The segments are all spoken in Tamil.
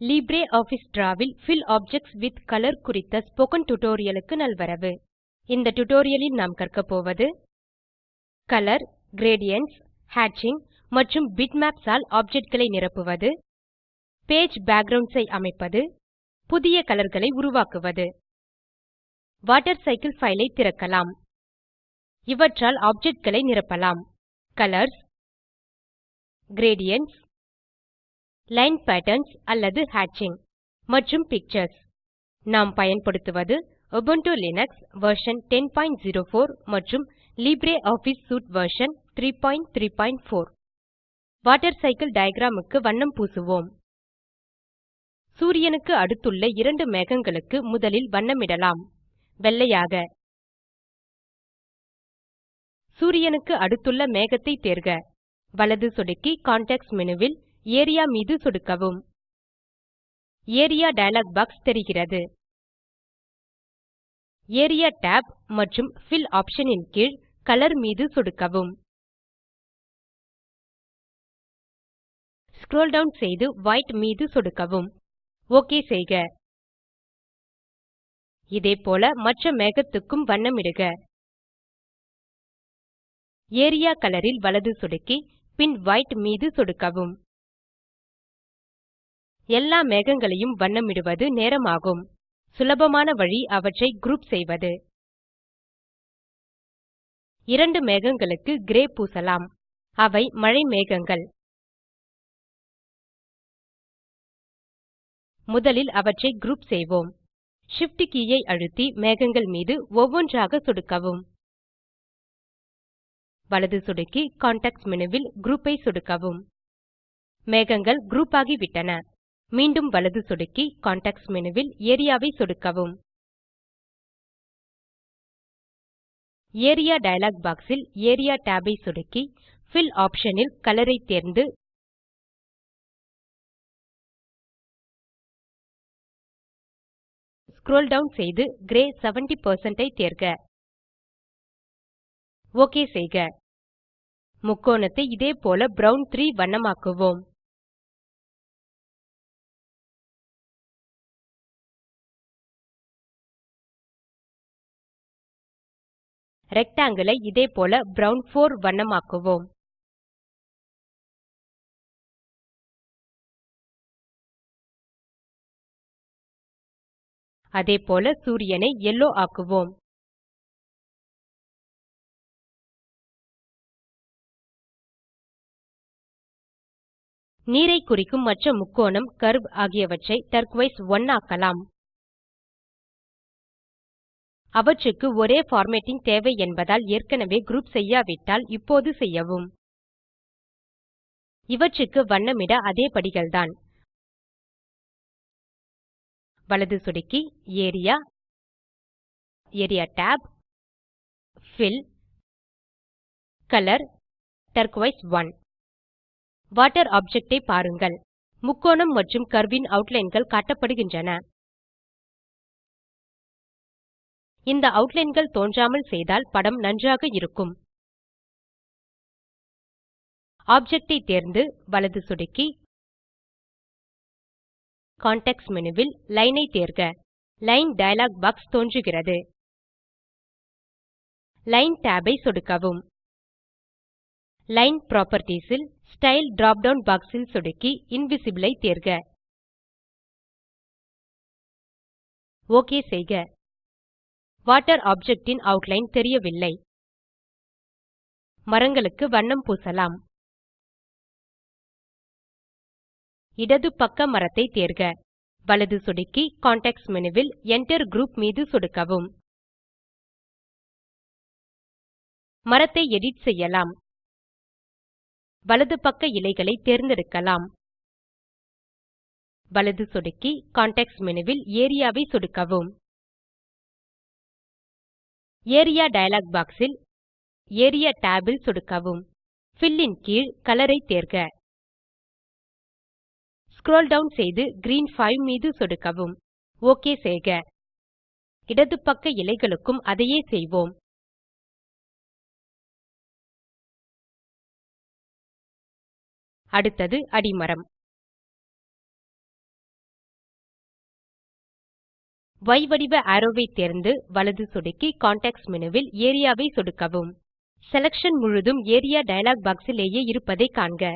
LibreOffice Drawல் ஃபில் ஆப்ஜெக்ட்ஸ் வித் கலர் குறித்த ஸ்போக்கன் டியூட்டோரியலுக்கு நல்வரவு. இந்த டியூட்டோரியலில் நாம் கற்க போவது கலர் கிரேடியன்ட்ஸ் ஹேட்சிங் மற்றும் பிட்மேப்ஸ் ஆல் ஆப்ஜெக்ட்களை நிரப்புவது. பேஜ் பேக்குரவுண்ட்ஸ் ஐ அமைப்பது. புதிய கலர்களை உருவாக்குவது. வாட்டர்சைக்கில் பைல் ஐ திறக்கலாம். இவற்றால் ஆப்ஜெக்ட்களை நிரப்பலாம். கலர்ஸ் கிரேடியன்ட்ஸ் லைன் பேட்டர்ன்ஸ் அல்லது ஹேட்சிங் மற்றும் பிக்சர்ஸ். நாம் பயன்படுத்துவது Ubuntu லினக்ஸ் வெர்ஷன் 1004 மற்றும் LibreOffice suite version 334 water cycle diagram க்கு வண்ணம் பூசுவோம். சூரியனுக்கு அடுத்துள்ள இரண்டு மேகங்களுக்கு முதலில் வண்ணமிடலாம். வெள்ளையாக. சூரியனுக்கு அடுத்துள்ள மேகத்தை தேர்க. வலது சொடுக்கி கான்டெக்ஸ்ட் மேனு வில் ஏரியா மீது சொடுக்கவும். ஏரியா டயலாக் பாக்ஸ் தெரிகிறது. ஏரியா tab மற்றும் ஃபில் ஆப்ஷன் இன் கீழ் கலர் மீது சொடுக்கவும். ஸ்க்ரோல் டவுன் செய்து வைட் மீது சொடுக்கவும். ஓகே செய்க. இதேபோல மற்ற மேகத்துக்கும் வண்ணமிடுக. ஏரியா கலர் ல் வலது சொடுக்கி பின் வைட் மீது சொடுக்கவும். எல்லா மேகங்களையும் வண்ணமிடுவது நேரமாகும். சுலபமான வழி அவற்றை குரூப் செய்வது. இரண்டு மேகங்களுக்கு கிரே பூசலாம். அவை மழை மேகங்கள். முதலில் அவற்றை குரூப் செய்வோம். Shift கீயை அழுத்தி மேகங்கள் மீது ஒவ்வொன்றாக சொடுக்கவும். வலது சொடுக்கி கான்டெக்ஸ்ட் மேனு வில் குரூப் ஐ சொடுக்கவும். மேகங்கள் குரூப் ஆகிவிட்டன. மீண்டும் வலது சொடுக்கி கான்டெக்ஸ்ட் மேனு வில் ஏரியா சொடுக்கவும். ஏரியா டயலாக் பாக்ஸில் ஏரியா tab ஐ சொடுக்கி பில் ஆப்ஷன் ல் கலர் ஐ தேர்ந்து ஸ்க்ரோல் டவுன் செய்து கிரே 70 ஐ தேர்க. ஓகே செய்க. முக்கோணத்தை இதே போல ப்ரவுன் 3 வண்ணமாக்குவோம். Rectangle ஐ இதே போல 4 வண்ணமாக்குவோம். அதேபோல சூரியனை yellow ஆக்குவோம். நீரை குறிக்கும் மற்ற முக்கோணம் கர்வ் ஆகியவற்றை டர்கோயிஸ் 1 ஆக்கலாம். அவற்றுக்கு ஒரே formatting தேவை என்பதால் ஏற்கனவே குரூப் செய்யாவிட்டால் இப்போது செய்யவும். இவற்றுக்கு வண்ணமிட அதே படிகள்தான். வலது சொடுக்கி area area tab fill colour turquoise 1 water object ஐ பாருங்கள். முக்கோணம் மற்றும் கர்வ் ன் outlineகள் காட்டப்படுகின்றன. இந்த அவுட்லைன்கள் தோன்றாமல் செய்தால் படம் நன்றாக இருக்கும். ஆப்ஜெக்ட் ஐ தேர்ந்து வலது சொடுக்கி. கான்டெக்ஸ்ட் மேனு வில் லைன் ஐ தேர்க. லைன் டயலாக் பாக்ஸ் தோன்றுகிறது. லைன் tab ஐ சொடுக்கவும். லைன் ப்ராப்பர்ட்டீஸில் ஸ்டைல் drop டவுன் பாக்ஸில் சொடுக்கி இன்விசிபிள் ஐ தேர்க. ஓகே செய்க. வாட்டர் ஆப்ஜெக்ட் ன் ஆட்லைன் தெரியவில்லை. மரங்களுக்கு வண்ணம் பூசலாம். இடது பக்க மரத்தை தேர்க. வலது சொடுக்கி கான்டெக்ஸ்ட் மேனு வில் Enter குரூப் மீது சொடுக்கவும். மரத்தை எடிட் செய்யலாம். வலது பக்க இலைகளை தேர்ந்தெடுக்கலாம். வலது சொடுக்கி கான்டெக்ஸ்ட் மேனு வில் ஏரியா வை சொடுக்கவும். ஏரியா டயலாக் பாக்ஸ் ல் ஏரியா tab ல் சொடுக்கவும். பில் ன் கீழ் கலர் ஐ தேர்க. ஸ்க்ரோல் டவுன் செய்து கிரீன் 5 மீது சொடுக்கவும். ஓகே செய்க. இடது பக்க இலைகளுக்கும் அதையே செய்வோம். அடுத்தது அடிமரம். Y வடிவ arrowவை தேர்ந்து வலது சொடுக்கி கான்டெக்ஸ்ட் menuவில் ஏரியா ஐ சொடுக்கவும். செலக்ஷன் முழுதும் ஏரியா டயலாக் பாக்ஸ் லேயே இருப்பதை காண்க.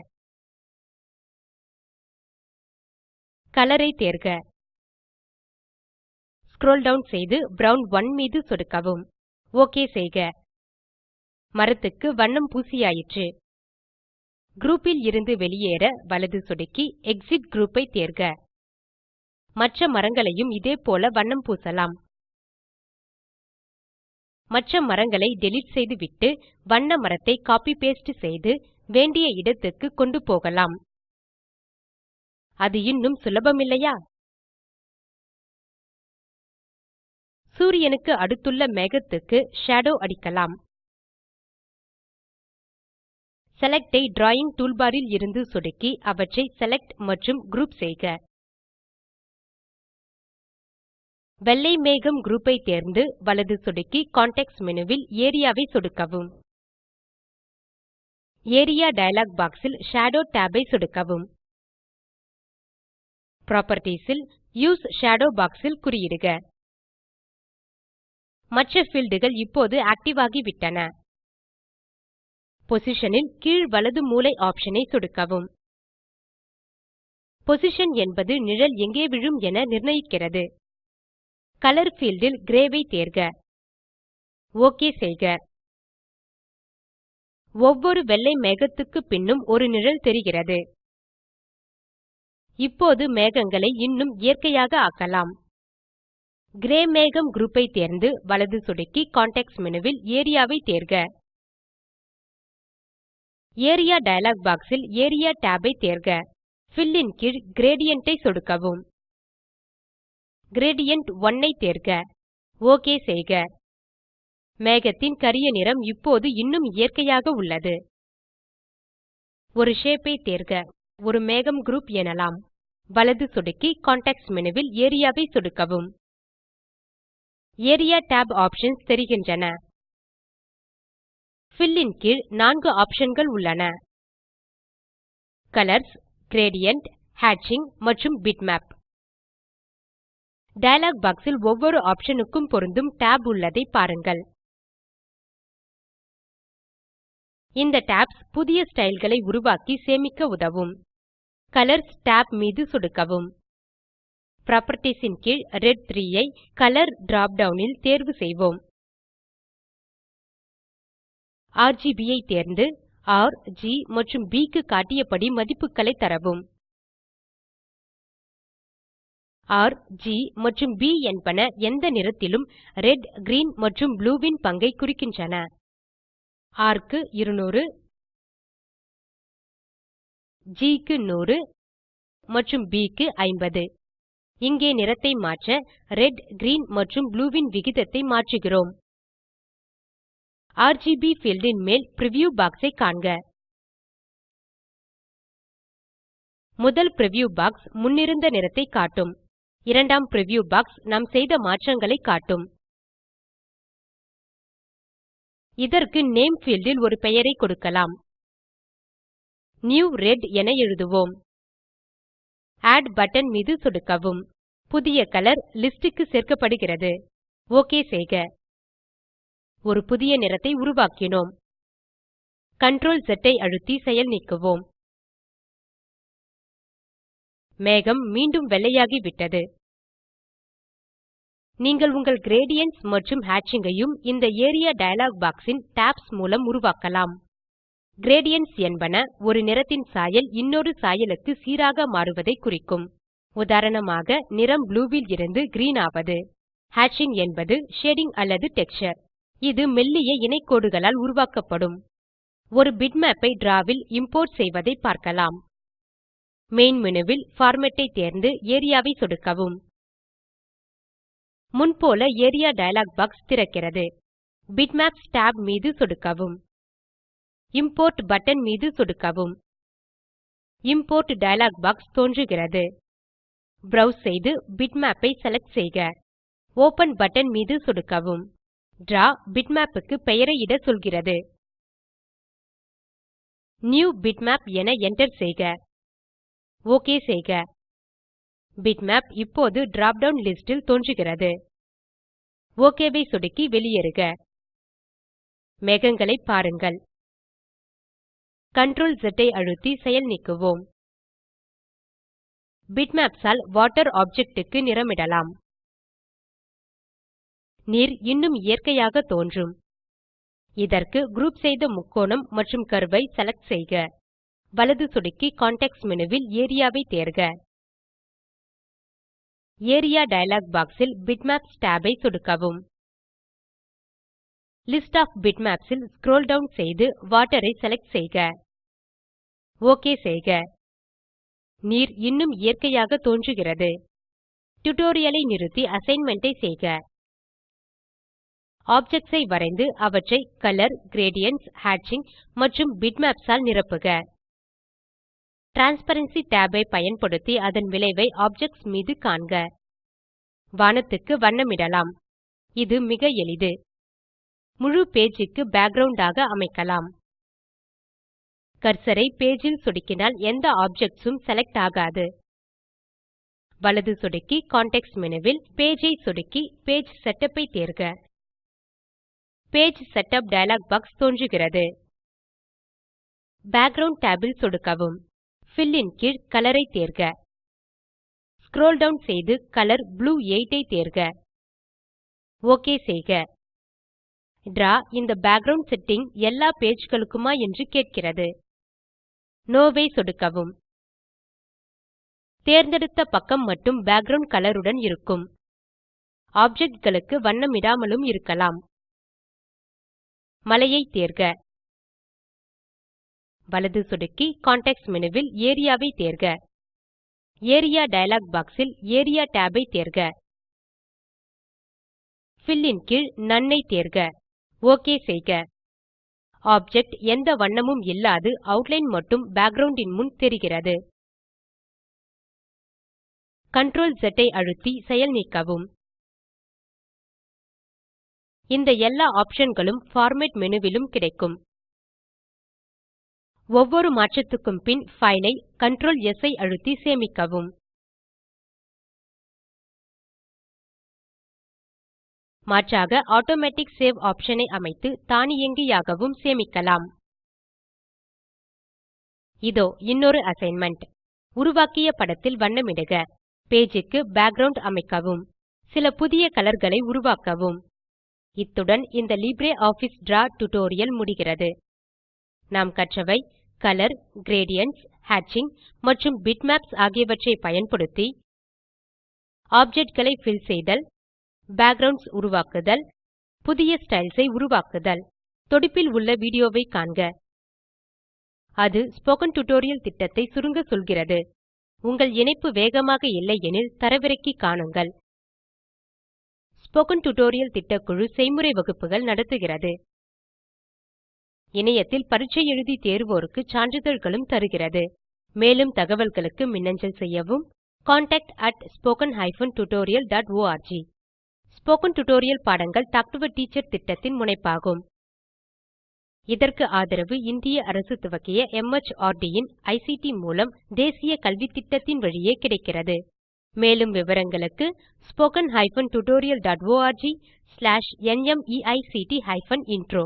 கலர் ஐ தேர்க. ஸ்க்ரோல் டவுன் செய்து ப்ரவுன் 1 மீது சொடுக்கவும். ஓகே செய்க. மரத்துக்கு வண்ணம் பூசியாயிற்று. குரூப் இருந்து வெளியேற வலது சொடுக்கி எக்ஸிட் குரூப் ஐ தேர்க. மற்ற மரங்களையும் இதே போல வண்ணம் பூசலாம். மற்ற மரங்களை டிலீட் செய்துவிட்டு வண்ண மரத்தை கோப்பி பாஸ்டே செய்து வேண்டிய இடத்துக்கு கொண்டு போகலாம். அது இன்னும் சுலபமில்லையா? சூரியனுக்கு அடுத்துள்ள மேகத்துக்கு ஷேடோ அடிக்கலாம். செலக்ட் ஐ டிராவிங் டூல்பார் சொடுக்கி அவற்றை செலக்ட் மற்றும் குரூப் செய்க. வெள்ளை மேகம் group ஐ தேர்ந்து வலது சொடுக்கி கான்டெக்ஸ்ட் menuவில் ஏரியா ஐ சொடுக்கவும். ஏரியா டயலாக் பாக்ஸ் இல் ஷேடோ tab ஐ சொடுக்கவும். புராப்பர்ட்டீஸ் இல் யூஎஸ்இ ஷேடோ பாக்ஸ் இல் குறியிடுக. மற்ற fieldகள் இப்போது ஆக்டிவ் ஆகிவிட்டன. பொசிஷன் இல் கீழ் வலது மூலை ஆப்ஷன் ஐ சொடுக்கவும். பொசிஷன் என்பது நிழல் எங்கே விழும் என நிர்ணயிக்கிறது. கலர் field இல் கிரே ஐ தேர்க. ஓகே செய்க. ஒவ்வொரு வெள்ளை மேகத்துக்கு பின்னும் ஒரு நிழல் தெரிகிறது. இப்போது மேகங்களை இன்னும் இயற்கையாக ஆக்கலாம். கிரே மேகம் குரூப் ஐ தேர்ந்து வலது சொடுக்கி கான்டெக்ஸ்ட் menuவில் ஏரியா ஐ தேர்க. ஏரியா டயலாக் பாக்ஸ் இல் ஏரியா tab ஐ தேர்க. பில் இன் கீழ் கிரேடியன்ட் ஐ சொடுக்கவும். கிரேடியன்ட் 1 ஐ தேர்க. ஓகே செய்க. மேகத்தின் கரிய நிறம் இப்போது இன்னும் இயற்கையாக உள்ளது. ஒரு ஷேப் ஐ தேர்க. ஒரு மேகம் குரூப் எனலாம். வலது சொடுக்கி கான்டெக்ஸ்ட் menuவில் ஏரியா ஐ சொடுக்கவும். ஏரியா tab ஆப்ஷன்ஸ் தெரிகின்றன. பில் இன் கீழ் நான்கு ஆப்ஷன்கள் உள்ளன. கலர்ஸ் கிரேடியன்ட் ஹேட்சிங் மற்றும் பிட்மேப் டயலாக் பாக்ஸில் இல் ஒவ்வொரு ஆப்ஷன் க்கும் பொருந்தும் tab உள்ளதை பாருங்கள். இந்த டாப்ஸ் புதிய ஸ்டைல்களை உருவாக்கி சேமிக்க உதவும். கலர்ஸ் tab மீது சொடுக்கவும். புராப்பர்ட்டீஸ் ன் கீழ் ரெட் 3 ஐ கலர் drop டவுன் தேர்வு செய்வோம். RGB ஐ தேர்ந்து ர் ஜி மற்றும் B க்கு காட்டியபடி மதிப்புகளை தரவும். R, G மற்றும் B என்பன எந்த நிறத்திலும் ரெட் கிரீன் மற்றும் blue வின் பங்கை குறிக்கின்றன. R க்கு 200 G க்கு 100 மற்றும் B க்கு 50 இங்கே நிறத்தை மாற்ற ரெட் கிரீன் மற்றும் blue வின் விகிதத்தை மாற்றுகிறோம். ஆர்ஜிபி பீல்ட் ன் மேல் பிரிவ்யூ பாக்ஸ் ஐ காண்க. முதல் பிரிவ்யூ பாக்ஸ் முன்னிருந்த நிறத்தை காட்டும். இரண்டாம் preview பாக்ஸ் நாம் செய்த மாற்றங்களை காட்டும். இதற்கு நேம் field இல் ஒரு பெயரை கொடுக்கலாம். நியூ ரெட் என எழுதுவோம். ஆட் பட்டன் மீது சொடுக்கவும். புதிய கலர் லிஸ்ட் க்கு சேர்க்கப்படுகிறது. ஓகே செய்க. ஒரு புதிய நிறத்தை உருவாக்கினோம். Ctrl Z ஐ அழுத்தி செயல் நீக்குவோம். மேகம் மீண்டும் வெள்ளையாகிவிட்டது. நீங்கள் உங்கள் gradients மற்றும் ஹேட்சிங் ஐயும் இந்த ஏரியா டயலாக் பாக்ஸ் இன் டாப்ஸ் மூலம் உருவாக்கலாம். கிரேடியன்ட்ஸ் என்பன ஒரு நிறத்தின் சாயல் இன்னொரு சாயலுக்கு சீராக மாறுவதை குறிக்கும். உதாரணமாக நிறம் ப்ளூ இருந்து கிரீன் ஆவது. ஹேட்சிங் என்பது ஷேடிங் அல்லது டெக்ஸ்சர். இது மெல்லிய இணைக்கோடுகளால் உருவாக்கப்படும். ஒரு பிட்மேப் ஐ டிராவ் வில் இம்போர்ட் செய்வதை பார்க்கலாம். மெயின் மேனு வில் பார்மேட் ஐ தேர்ந்து ஏரியா ஐ சொடுக்கவும். முன்போல ஏரியா டயலாக் பாக்ஸ் திறக்கிறது. பிட்மேப்ஸ் tab மீது சொடுக்கவும். இம்போர்ட் பட்டன் மீது சொடுக்கவும். இம்போர்ட் டயலாக் பாக்ஸ் தோன்றுகிறது. ப்ரோவ்ஸ் செய்து பிட்மேப் ஐ செலக்ட் செய்க. ஒப்பன் பட்டன் மீது சொடுக்கவும். டிராவ் பிட்மேப் க்கு பெயரை இட சொல்கிறது. நியூ பிட்மேப் என என்டர் செய்க. ஓகே செய்க. பிட்மேப் இப்போது drop down லிஸ்ட் தோன்றுகிறது. OK ஐ சொடுக்கி வெளியேறுக. மேகங்களை பாருங்கள். Ctrl Z ஐ அழுத்தி செயல் நீக்குவோம். பிட்மேப்ஸ் ஆல் வாட்டர் ஆப்ஜெக்ட் க்கு நிறமிடலாம். நீர் இன்னும் இயற்கையாக தோன்றும். இதற்கு குரூப் செய்த முக்கோணம் மற்றும் கர்வ் ஐ செலக்ட் செய்க. வலது சொடுக்கி கான்டெக்ஸ்ட் மேனு வில் ஏரியா தேர்க. ஏரியா டயலாக் பாக்ஸ் இல் பிட்மேப்ஸ் tab ஐ சொடுக்கவும். லிஸ்ட் ஒஃப் பிட்மேப்ஸ் இல் ஸ்க்ரோல் டவுன் செய்து வாட்டர் ஐ செலக்ட் செய்க. ஓகே செய்க. நீர் இன்னும் இயற்கையாக தோன்றுகிறது. டியூட்டோரியல் ஐ நிறுத்தி அசைன்மென்ட் ஐ செய்க. ஆப்ஜெக்ட்ஸ் ஐ வரைந்து அவற்றை கலர் கிரேடியன்ட்ஸ் ஹேட்சிங் மற்றும் பிட்மேப்ஸ் ஆல் நிரப்புக. டிரான்ஸ்பரன்சி tab ஐ பயன்படுத்தி அதன் விளைவை ஆப்ஜெக்ட்ஸ் மீது காண்க. வானத்துக்கு வண்ணமிடலாம். இது மிக எளிது. முழு பேஜ் க்கு பேக்கிரவுண்ட் ஆக அமைக்கலாம். கர்சரை பேஜில் பேஜ் சொடுக்கினால் எந்த ஆப்ஜெக்ட்ஸ் உம் செலக்ட் ஆகாது. வலது சொடுக்கி கான்டெக்ஸ்ட் மேனு வில் பேஜ் ஐ சொடுக்கி பேஜ் செட்டப் ஐ தேர்க. பேஜ் செட்டப் டயலாக் பாக்ஸ் தோன்றுகிறது. பேக்கிரவுண்ட் tab சொடுக்கவும். Fill இன் கீழ் Color ஐ தேர்க. ஸ்க்ரோல் டவுன் செய்து கலர் ப்ளூ 8 ஐ தேர்க. OK செய்க. டிராவ் இந்த பேக்கிரவுண்ட் செட்டிங் எல்லா பேஜ் களுக்குமா என்று கேட்கிறது. நோ ஐ சொடுக்கவும். தேர்ந்தெடுத்த பக்கம் மட்டும் பேக்கிரவுண்ட் கலர் உடன் இருக்கும். ஆப்ஜெக்ட் களுக்கு வண்ணமிடாமலும் இருக்கலாம். மலையை தேர்க. வலது சொடுக்கி கான்டெக்ஸ்ட் மேனு வில் ஏரியா வை தேர்க. ஏரியா டயலாக் பாக்ஸ் இல் ஏரியா tab ஐ தேர்க. பில் இன் கீழ் நோன் ஐ தேர்க. ஓகே செய்க. ஆப்ஜெக்ட் எந்த வண்ணமும் இல்லாது ஆட்லைன் மட்டும் பேக்கிரவுண்ட் இன் முன் தெரிகிறது. Ctrl ஸ் ஐ அழுத்தி செயல் நீக்கவும். இந்த எல்லா ஆப்ஷன் களும் பார்மேட் மேனு விலும் கிடைக்கும். ஒவ்வொரு மாற்றத்துக்கும் பின் பைல் ஐ Ctrl S ஐ அழுத்தி சேமிக்கவும். மாற்றாக ஆட்டோமேட்டிக் சேவ் ஆப்ஷன் ஐ அமைத்து தானியங்கியாகவும் சேமிக்கலாம். இதோ இன்னொரு அசைன்மென்ட் உருவாக்கிய படத்தில் வண்ணமிடுக. பேஜ் க்கு பேக்கிரவுண்ட் அமைக்கவும். சில புதிய கலர்களை உருவாக்கவும். இத்துடன் இந்த லிப்ரியாஃபிஸ் டிராவ் டியூட்டோரியல் முடிகிறது. நாம் கற்றவை கலர் கிரேடியன்ட்ஸ் ஹேட்சிங் மற்றும் பிட்மேப்ஸ் ஆகியவற்றை பயன்படுத்தி ஆப்ஜெக்ட்களை ஃபில் செய்தல் பேக்குரவுண்ட்ஸ் உருவாக்குதல் புதிய ஸ்டைல்ஸ் ஐ உருவாக்குதல். தொடுப்பில் உள்ள வீடியோவை காண்க. அது ஸ்போக்கன் டியூட்டோரியல் திட்டத்தை சுருங்க சொல்கிறது. உங்கள் இணைப்பு வேகமாக இல்லையெனில் தரவிறக்கி காணுங்கள். ஸ்போக்கன் டியூட்டோரியல் திட்டக்குழு செய்முறை வகுப்புகள் நடத்துகிறது. இணையத்தில் பரீட்சை எழுதி தேர்வோருக்கு சான்றிதழ்களும் தருகிறது. மேலும் தகவல்களுக்கு மின்னஞ்சல் செய்யவும் contactspoken tutorialorg ஸ்போகன் டுடோரியல் பாடங்கள் டாக் டு எ டீச்சர் திட்டத்தின் முனைப்பாகும். இதற்கு ஆதரவு இந்திய அரசு துவக்கிய மார்ட் இன் ஐசிடி மூலம் தேசிய கல்வித்திட்டத்தின் வழியே கிடைக்கிறது. மேலும் விவரங்களுக்கு spoken hyphen tutorial dot org slash NMEICT hyphen intro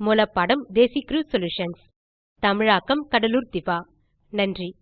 மூலப்பாடம் DesiCrew solutions தமிழாக்கம் கடலூர் திவா. நன்றி.